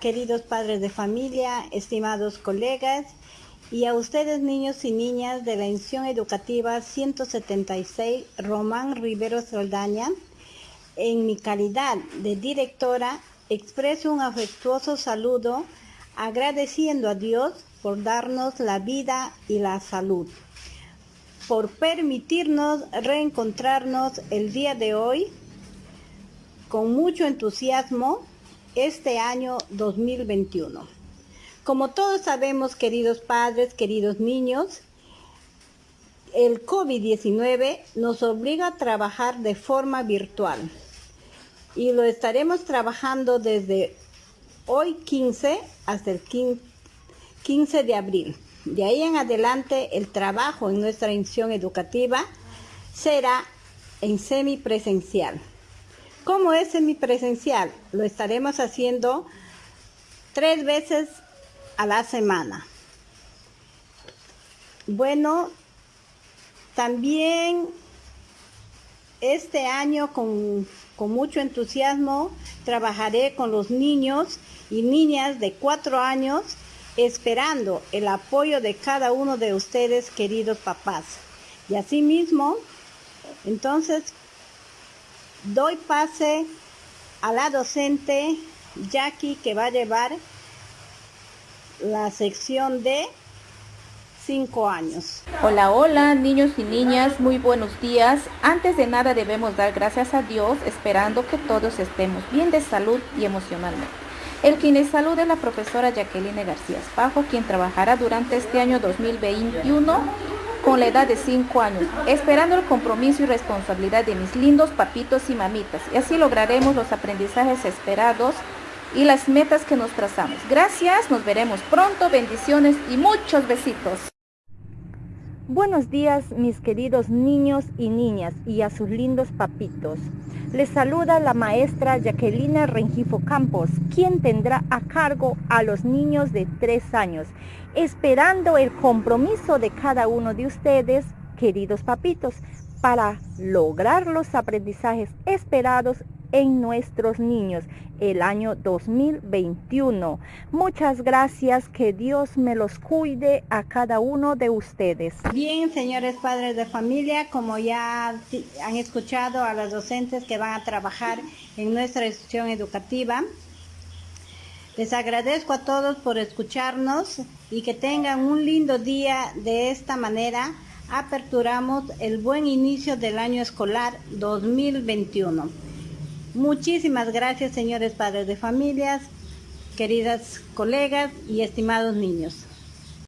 queridos padres de familia, estimados colegas y a ustedes niños y niñas de la institución educativa 176 Román Rivero Saldaña. En mi calidad de directora expreso un afectuoso saludo agradeciendo a Dios por darnos la vida y la salud, por permitirnos reencontrarnos el día de hoy con mucho entusiasmo este año 2021. Como todos sabemos, queridos padres, queridos niños, el COVID-19 nos obliga a trabajar de forma virtual y lo estaremos trabajando desde hoy 15 hasta el 15 de abril. De ahí en adelante el trabajo en nuestra institución educativa será en semipresencial. ¿Cómo es semipresencial? Lo estaremos haciendo tres veces a la semana. Bueno, también este año con, con, mucho entusiasmo trabajaré con los niños y niñas de cuatro años esperando el apoyo de cada uno de ustedes queridos papás. Y asimismo, entonces doy pase a la docente Jackie que va a llevar la sección de 5 años. Hola, hola niños y niñas, muy buenos días. Antes de nada debemos dar gracias a Dios esperando que todos estemos bien de salud y emocionalmente. El quien les saluda es la profesora Jacqueline García Espajo, quien trabajará durante este año 2021 con la edad de 5 años, esperando el compromiso y responsabilidad de mis lindos papitos y mamitas. Y así lograremos los aprendizajes esperados y las metas que nos trazamos. Gracias, nos veremos pronto, bendiciones y muchos besitos. Buenos días mis queridos niños y niñas y a sus lindos papitos. Les saluda la maestra Jacqueline Rengifo Campos, quien tendrá a cargo a los niños de tres años, esperando el compromiso de cada uno de ustedes, queridos papitos, para lograr los aprendizajes esperados en nuestros niños el año 2021. Muchas gracias, que Dios me los cuide a cada uno de ustedes. Bien, señores padres de familia, como ya han escuchado a los docentes que van a trabajar en nuestra institución educativa, les agradezco a todos por escucharnos y que tengan un lindo día de esta manera aperturamos el buen inicio del año escolar 2021. Muchísimas gracias, señores padres de familias, queridas colegas y estimados niños.